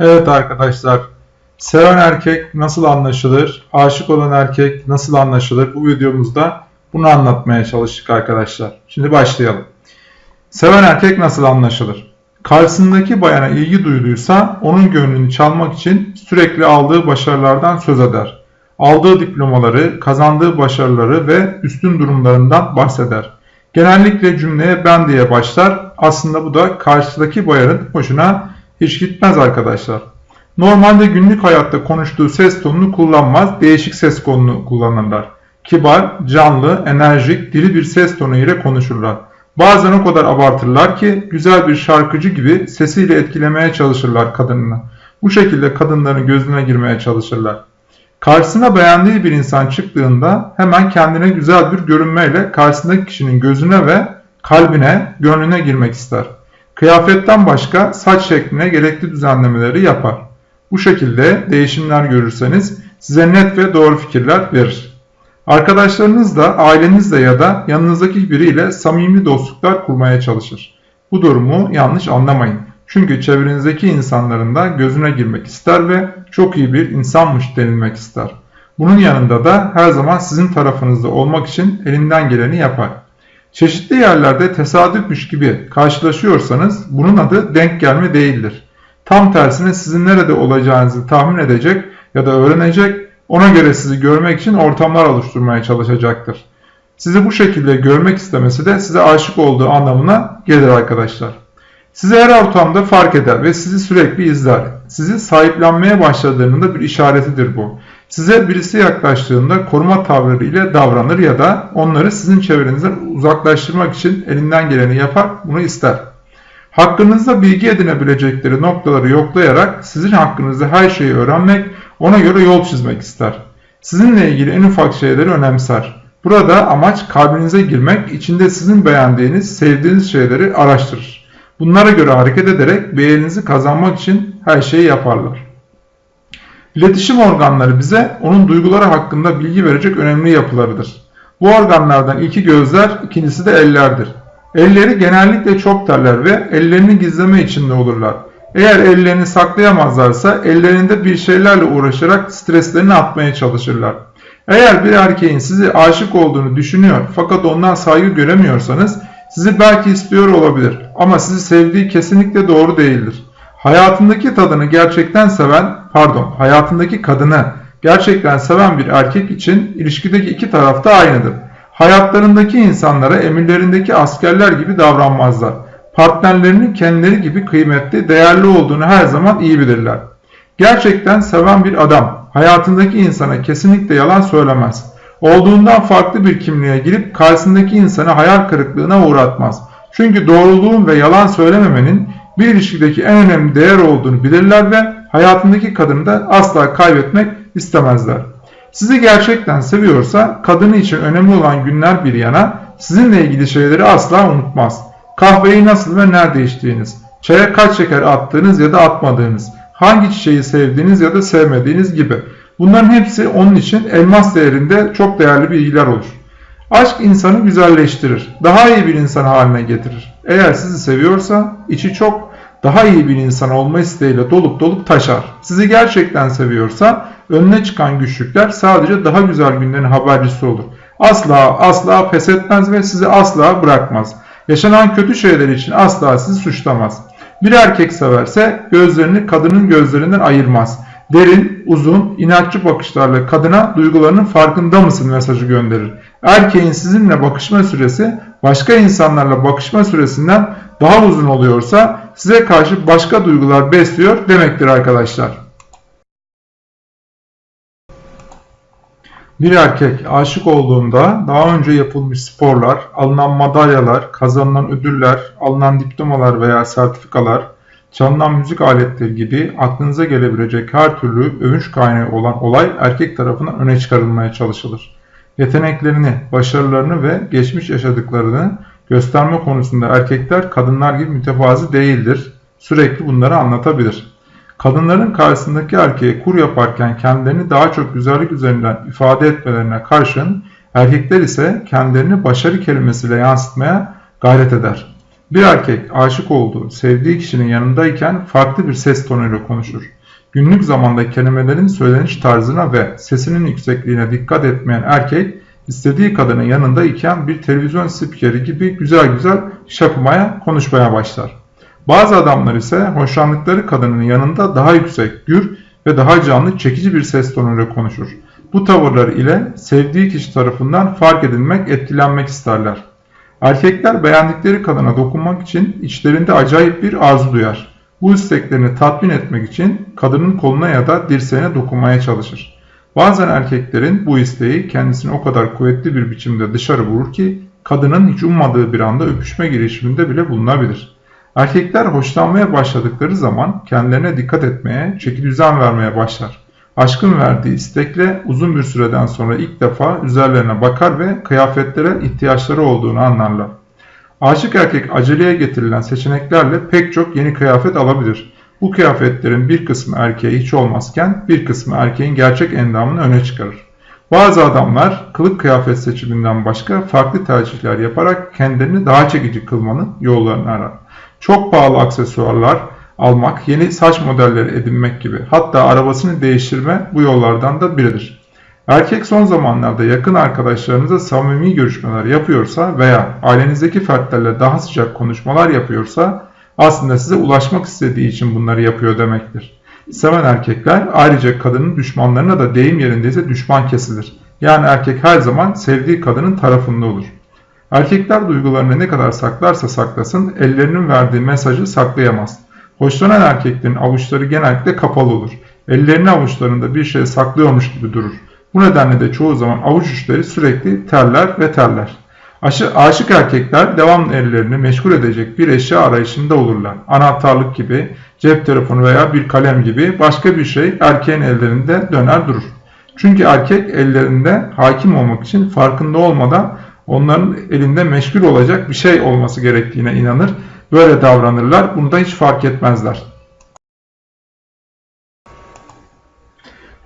Evet arkadaşlar, seven erkek nasıl anlaşılır, aşık olan erkek nasıl anlaşılır bu videomuzda bunu anlatmaya çalıştık arkadaşlar. Şimdi başlayalım. Seven erkek nasıl anlaşılır? Karşısındaki bayana ilgi duyduysa onun gönlünü çalmak için sürekli aldığı başarılardan söz eder. Aldığı diplomaları, kazandığı başarıları ve üstün durumlarından bahseder. Genellikle cümleye ben diye başlar. Aslında bu da karşıdaki bayanın hoşuna hiç gitmez arkadaşlar. Normalde günlük hayatta konuştuğu ses tonunu kullanmaz, değişik ses tonunu kullanırlar. Kibar, canlı, enerjik, diri bir ses tonu ile konuşurlar. Bazen o kadar abartırlar ki güzel bir şarkıcı gibi sesiyle etkilemeye çalışırlar kadınını. Bu şekilde kadınların gözüne girmeye çalışırlar. Karşısına beğendiği bir insan çıktığında hemen kendine güzel bir görünmeyle karşısındaki kişinin gözüne ve kalbine, gönlüne girmek ister. Kıyafetten başka saç şekline gerekli düzenlemeleri yapar. Bu şekilde değişimler görürseniz size net ve doğru fikirler verir. Arkadaşlarınızla, ailenizle ya da yanınızdaki biriyle samimi dostluklar kurmaya çalışır. Bu durumu yanlış anlamayın. Çünkü çevrenizdeki insanların da gözüne girmek ister ve çok iyi bir insanmış denilmek ister. Bunun yanında da her zaman sizin tarafınızda olmak için elinden geleni yapar. Çeşitli yerlerde tesadüfmüş gibi karşılaşıyorsanız bunun adı denk gelme değildir. Tam tersine sizin nerede olacağınızı tahmin edecek ya da öğrenecek, ona göre sizi görmek için ortamlar oluşturmaya çalışacaktır. Sizi bu şekilde görmek istemesi de size aşık olduğu anlamına gelir arkadaşlar. Sizi her ortamda fark eder ve sizi sürekli izler. Sizi sahiplenmeye başladığının da bir işaretidir bu. Size birisi yaklaştığında koruma tavrı ile davranır ya da onları sizin çevrenizden uzaklaştırmak için elinden geleni yapar, bunu ister. Hakkınızda bilgi edinebilecekleri noktaları yoklayarak sizin hakkınızda her şeyi öğrenmek, ona göre yol çizmek ister. Sizinle ilgili en ufak şeyleri önemser. Burada amaç kalbinize girmek, içinde sizin beğendiğiniz, sevdiğiniz şeyleri araştırır. Bunlara göre hareket ederek beğeninizi kazanmak için her şeyi yaparlar. İletişim organları bize onun duyguları hakkında bilgi verecek önemli yapılarıdır. Bu organlardan ilki gözler, ikincisi de ellerdir. Elleri genellikle çok terler ve ellerini gizleme içinde olurlar. Eğer ellerini saklayamazlarsa ellerinde bir şeylerle uğraşarak streslerini atmaya çalışırlar. Eğer bir erkeğin sizi aşık olduğunu düşünüyor fakat ondan saygı göremiyorsanız sizi belki istiyor olabilir ama sizi sevdiği kesinlikle doğru değildir. Hayatındaki tadını gerçekten seven, pardon, hayatındaki kadını gerçekten seven bir erkek için ilişkideki iki taraf da aynıdır. Hayatlarındaki insanlara emirlerindeki askerler gibi davranmazlar. Partnerlerinin kendileri gibi kıymetli, değerli olduğunu her zaman iyi bilirler. Gerçekten seven bir adam hayatındaki insana kesinlikle yalan söylemez. Olduğundan farklı bir kimliğe girip karşısındaki insanı hayal kırıklığına uğratmaz. Çünkü doğruluğun ve yalan söylememenin bir ilişkideki en önemli değer olduğunu bilirler ve hayatındaki kadını da asla kaybetmek istemezler. Sizi gerçekten seviyorsa kadını için önemli olan günler bir yana sizinle ilgili şeyleri asla unutmaz. Kahveyi nasıl ve nerede içtiğiniz, çaya kaç şeker attığınız ya da atmadığınız, hangi çiçeği sevdiğiniz ya da sevmediğiniz gibi. Bunların hepsi onun için elmas değerinde çok değerli bilgiler olur. Aşk insanı güzelleştirir, daha iyi bir insan haline getirir. Eğer sizi seviyorsa içi çok daha iyi bir insan olma isteğiyle dolup dolup taşar. Sizi gerçekten seviyorsa önüne çıkan güçlükler sadece daha güzel günlerin habercisi olur. Asla asla pes etmez ve sizi asla bırakmaz. Yaşanan kötü şeyler için asla sizi suçlamaz. Bir erkek severse gözlerini kadının gözlerinden ayırmaz. Derin, uzun, inatçı bakışlarla kadına duygularının farkında mısın mesajı gönderir. Erkeğin sizinle bakışma süresi başka insanlarla bakışma süresinden daha uzun oluyorsa size karşı başka duygular besliyor demektir arkadaşlar. Bir erkek aşık olduğunda daha önce yapılmış sporlar, alınan madalyalar, kazanılan ödüller, alınan diplomalar veya sertifikalar, çalınan müzik aletleri gibi aklınıza gelebilecek her türlü övünç kaynağı olan olay erkek tarafından öne çıkarılmaya çalışılır. Yeteneklerini, başarılarını ve geçmiş yaşadıklarını gösterme konusunda erkekler kadınlar gibi mütevazi değildir. Sürekli bunları anlatabilir. Kadınların karşısındaki erkeğe kur yaparken kendilerini daha çok güzellik üzerinden ifade etmelerine karşın erkekler ise kendilerini başarı kelimesiyle yansıtmaya gayret eder. Bir erkek aşık olduğu, sevdiği kişinin yanındayken farklı bir ses tonuyla konuşur. Günlük zamanda kelimelerin söyleniş tarzına ve sesinin yüksekliğine dikkat etmeyen erkek, istediği kadının yanında iken bir televizyon spikeri gibi güzel güzel şapımaya, konuşmaya başlar. Bazı adamlar ise hoşlandıkları kadının yanında daha yüksek, gür ve daha canlı, çekici bir ses tonuyla konuşur. Bu tavırlar ile sevdiği kişi tarafından fark edilmek, etkilenmek isterler. Erkekler beğendikleri kadına dokunmak için içlerinde acayip bir arzu duyar. Bu isteklerini tatmin etmek için kadının koluna ya da dirseğine dokunmaya çalışır. Bazen erkeklerin bu isteği kendisini o kadar kuvvetli bir biçimde dışarı vurur ki kadının hiç ummadığı bir anda öpüşme girişiminde bile bulunabilir. Erkekler hoşlanmaya başladıkları zaman kendilerine dikkat etmeye, çeki düzen vermeye başlar. Aşkın verdiği istekle uzun bir süreden sonra ilk defa üzerlerine bakar ve kıyafetlere ihtiyaçları olduğunu anlarlar. Aşık erkek aceleye getirilen seçeneklerle pek çok yeni kıyafet alabilir. Bu kıyafetlerin bir kısmı erkeğe hiç olmazken bir kısmı erkeğin gerçek endamını öne çıkarır. Bazı adamlar kılık kıyafet seçiminden başka farklı tercihler yaparak kendilerini daha çekici kılmanın yollarını arar. Çok pahalı aksesuarlar almak, yeni saç modelleri edinmek gibi hatta arabasını değiştirme bu yollardan da biridir. Erkek son zamanlarda yakın arkadaşlarınıza samimi görüşmeler yapıyorsa veya ailenizdeki fertlerle daha sıcak konuşmalar yapıyorsa aslında size ulaşmak istediği için bunları yapıyor demektir. Seven erkekler ayrıca kadının düşmanlarına da deyim yerindeyse düşman kesilir. Yani erkek her zaman sevdiği kadının tarafında olur. Erkekler duygularını ne kadar saklarsa saklasın ellerinin verdiği mesajı saklayamaz. Hoşlanan erkeklerin avuçları genellikle kapalı olur. Ellerini avuçlarında bir şey saklıyormuş gibi durur. Bu nedenle de çoğu zaman avuç uçları sürekli terler ve terler. Aşı, aşık erkekler devamlı ellerini meşgul edecek bir eşya arayışında olurlar. Anahtarlık gibi, cep telefonu veya bir kalem gibi başka bir şey erkeğin ellerinde döner durur. Çünkü erkek ellerinde hakim olmak için farkında olmadan onların elinde meşgul olacak bir şey olması gerektiğine inanır. Böyle davranırlar. Bunu da hiç fark etmezler.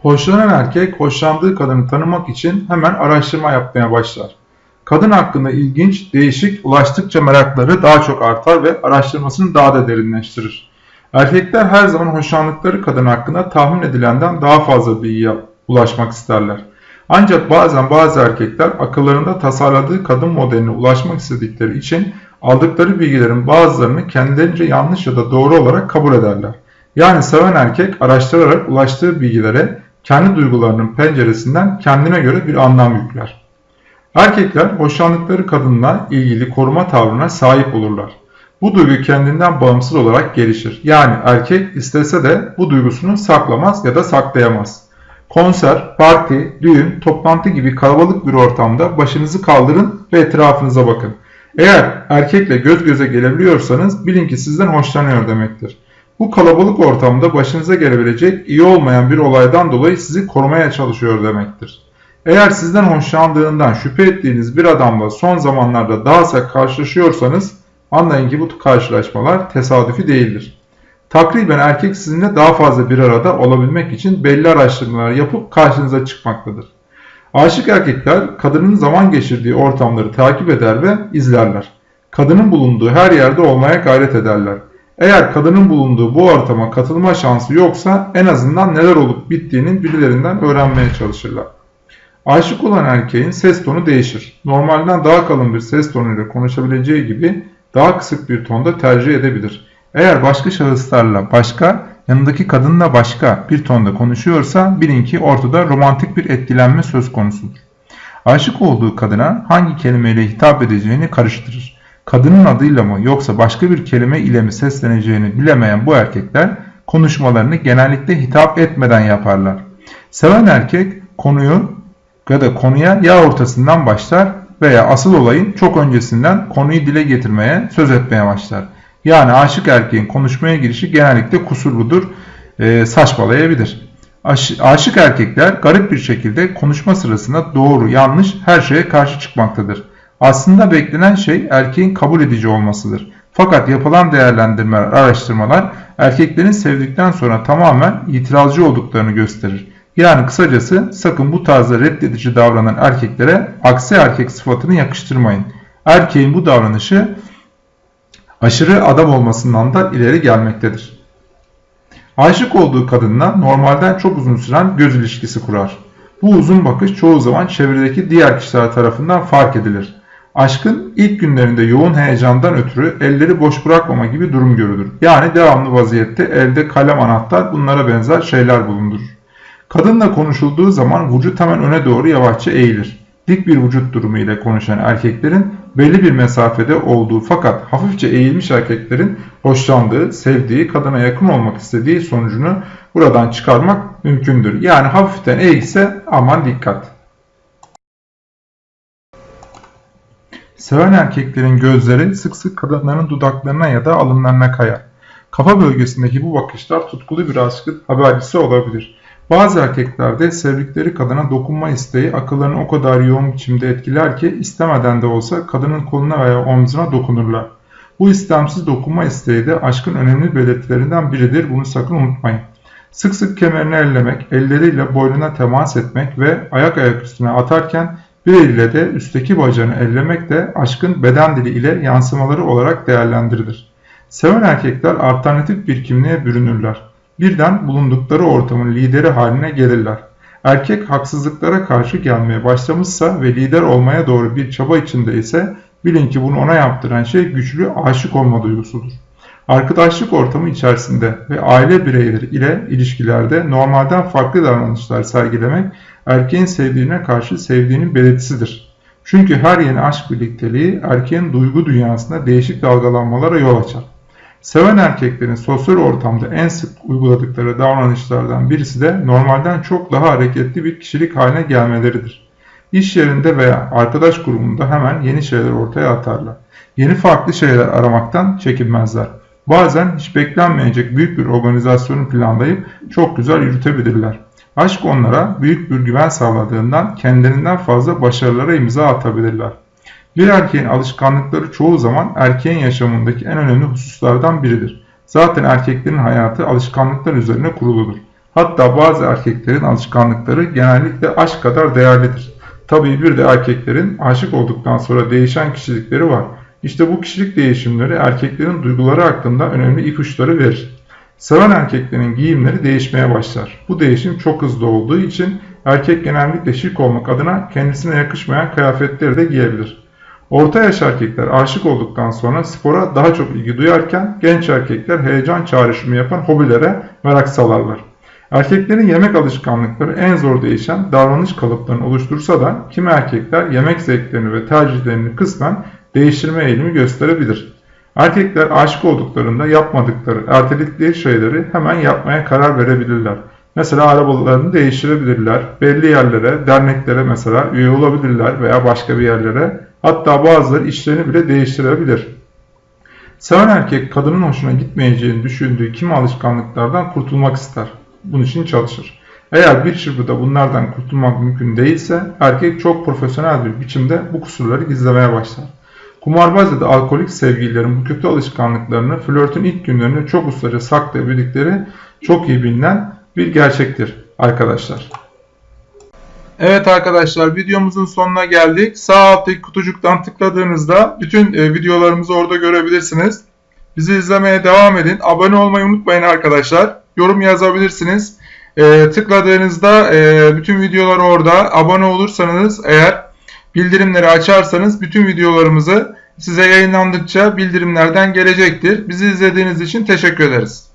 Hoşlanan erkek hoşlandığı kadını tanımak için hemen araştırma yapmaya başlar. Kadın hakkında ilginç, değişik, ulaştıkça merakları daha çok artar ve araştırmasını daha da derinleştirir. Erkekler her zaman hoşlandıkları kadın hakkında tahmin edilenden daha fazla bilgiye ulaşmak isterler. Ancak bazen bazı erkekler akıllarında tasarladığı kadın modeline ulaşmak istedikleri için aldıkları bilgilerin bazılarını kendilerince yanlış ya da doğru olarak kabul ederler. Yani seven erkek araştırarak ulaştığı bilgilere kendi duygularının penceresinden kendine göre bir anlam yükler. Erkekler hoşlandıkları kadınla ilgili koruma tavrına sahip olurlar. Bu duygu kendinden bağımsız olarak gelişir. Yani erkek istese de bu duygusunu saklamaz ya da saklayamaz. Konser, parti, düğün, toplantı gibi kalabalık bir ortamda başınızı kaldırın ve etrafınıza bakın. Eğer erkekle göz göze gelebiliyorsanız bilin ki sizden hoşlanıyor demektir. Bu kalabalık ortamda başınıza gelebilecek iyi olmayan bir olaydan dolayı sizi korumaya çalışıyor demektir. Eğer sizden hoşlandığından şüphe ettiğiniz bir adamla son zamanlarda daha sık karşılaşıyorsanız anlayın ki bu karşılaşmalar tesadüfi değildir. Takriben erkek sizinle daha fazla bir arada olabilmek için belli araştırmalar yapıp karşınıza çıkmaktadır. Aşık erkekler kadının zaman geçirdiği ortamları takip eder ve izlerler. Kadının bulunduğu her yerde olmaya gayret ederler. Eğer kadının bulunduğu bu ortama katılma şansı yoksa en azından neler olup bittiğinin birilerinden öğrenmeye çalışırlar. Aşık olan erkeğin ses tonu değişir. Normalden daha kalın bir ses tonuyla konuşabileceği gibi daha kısık bir tonda tercih edebilir. Eğer başka şahıslarla başka, yanındaki kadınla başka bir tonda konuşuyorsa bilin ki ortada romantik bir etkilenme söz konusudur. Aşık olduğu kadına hangi kelimeyle hitap edeceğini karıştırır. Kadının adıyla mı yoksa başka bir kelime ile mi sesleneceğini bilemeyen bu erkekler konuşmalarını genellikle hitap etmeden yaparlar. Seven erkek konuyu ya da konuya ya ortasından başlar veya asıl olayın çok öncesinden konuyu dile getirmeye, söz etmeye başlar. Yani aşık erkeğin konuşmaya girişi genellikle kusurludur, e, saçmalayabilir. Aş, aşık erkekler garip bir şekilde konuşma sırasında doğru, yanlış her şeye karşı çıkmaktadır. Aslında beklenen şey erkeğin kabul edici olmasıdır. Fakat yapılan değerlendirmeler, araştırmalar erkeklerin sevdikten sonra tamamen itirazcı olduklarını gösterir. Yani kısacası sakın bu tarzda reddedici davranan erkeklere aksi erkek sıfatını yakıştırmayın. Erkeğin bu davranışı Aşırı adam olmasından da ileri gelmektedir. Aşık olduğu kadınla normalden çok uzun süren göz ilişkisi kurar. Bu uzun bakış çoğu zaman çevredeki diğer kişiler tarafından fark edilir. Aşkın ilk günlerinde yoğun heyecandan ötürü elleri boş bırakmama gibi durum görülür. Yani devamlı vaziyette elde kalem anahtar bunlara benzer şeyler bulundurur. Kadınla konuşulduğu zaman vücut hemen öne doğru yavaşça eğilir. Dik bir vücut durumu ile konuşan erkeklerin belli bir mesafede olduğu fakat hafifçe eğilmiş erkeklerin hoşlandığı, sevdiği, kadına yakın olmak istediği sonucunu buradan çıkarmak mümkündür. Yani hafiften eğilse aman dikkat. Seven erkeklerin gözleri sık sık kadınların dudaklarına ya da alınlarına kayar. Kafa bölgesindeki bu bakışlar tutkulu bir aşkın habercisi olabilir. Bazı erkeklerde sevdikleri kadına dokunma isteği akıllarını o kadar yoğun biçimde etkiler ki istemeden de olsa kadının koluna veya omzuna dokunurlar. Bu istemsiz dokunma isteği de aşkın önemli belirtilerinden biridir. Bunu sakın unutmayın. Sık sık kemerini ellemek, elleriyle boynuna temas etmek ve ayak ayak üstüne atarken bir eliyle de üstteki bacağını ellemek de aşkın beden dili ile yansımaları olarak değerlendirilir. Seven erkekler alternatif bir kimliğe bürünürler. Birden bulundukları ortamın lideri haline gelirler. Erkek haksızlıklara karşı gelmeye başlamışsa ve lider olmaya doğru bir çaba içinde ise bilin ki bunu ona yaptıran şey güçlü aşık olma duygusudur. Arkadaşlık ortamı içerisinde ve aile bireyleri ile ilişkilerde normalden farklı davranışlar sergilemek erkeğin sevdiğine karşı sevdiğinin belirtisidir. Çünkü her yeni aşk birlikteliği erkeğin duygu dünyasında değişik dalgalanmalara yol açar. Seven erkeklerin sosyal ortamda en sık uyguladıkları davranışlardan birisi de normalden çok daha hareketli bir kişilik haline gelmeleridir. İş yerinde veya arkadaş grubunda hemen yeni şeyler ortaya atarlar. Yeni farklı şeyler aramaktan çekinmezler. Bazen hiç beklenmeyecek büyük bir organizasyonu planlayıp çok güzel yürütebilirler. Aşk onlara büyük bir güven sağladığından kendilerinden fazla başarılara imza atabilirler. Bir erkeğin alışkanlıkları çoğu zaman erkeğin yaşamındaki en önemli hususlardan biridir. Zaten erkeklerin hayatı alışkanlıklar üzerine kuruludur. Hatta bazı erkeklerin alışkanlıkları genellikle aşk kadar değerlidir. Tabii bir de erkeklerin aşık olduktan sonra değişen kişilikleri var. İşte bu kişilik değişimleri erkeklerin duyguları hakkında önemli ipuçları verir. Seven erkeklerin giyimleri değişmeye başlar. Bu değişim çok hızlı olduğu için erkek genellikle şık olmak adına kendisine yakışmayan kıyafetleri de giyebilir. Orta yaş erkekler aşık olduktan sonra spora daha çok ilgi duyarken genç erkekler heyecan çağrışımı yapan hobilere merak salarlar. Erkeklerin yemek alışkanlıkları en zor değişen davranış kalıplarını oluştursa da kimi erkekler yemek zevklerini ve tercihlerini kısmen değiştirme eğilimi gösterebilir. Erkekler aşık olduklarında yapmadıkları, erteledikleri şeyleri hemen yapmaya karar verebilirler. Mesela arabalarını değiştirebilirler, belli yerlere, derneklere mesela üye olabilirler veya başka bir yerlere. Hatta bazıları işlerini bile değiştirebilir. Seven erkek kadının hoşuna gitmeyeceğini düşündüğü kimi alışkanlıklardan kurtulmak ister. Bunun için çalışır. Eğer bir çırpıda bunlardan kurtulmak mümkün değilse erkek çok profesyonel bir biçimde bu kusurları gizlemeye başlar. Kumarbaz ya da alkolik sevgililerin bu kötü alışkanlıklarını flörtün ilk günlerinde çok ustaca saklayabildikleri çok iyi bilinen bir gerçektir arkadaşlar. Evet arkadaşlar videomuzun sonuna geldik. Sağ alttaki kutucuktan tıkladığınızda bütün e, videolarımızı orada görebilirsiniz. Bizi izlemeye devam edin. Abone olmayı unutmayın arkadaşlar. Yorum yazabilirsiniz. E, tıkladığınızda e, bütün videolar orada. Abone olursanız eğer bildirimleri açarsanız bütün videolarımızı size yayınlandıkça bildirimlerden gelecektir. Bizi izlediğiniz için teşekkür ederiz.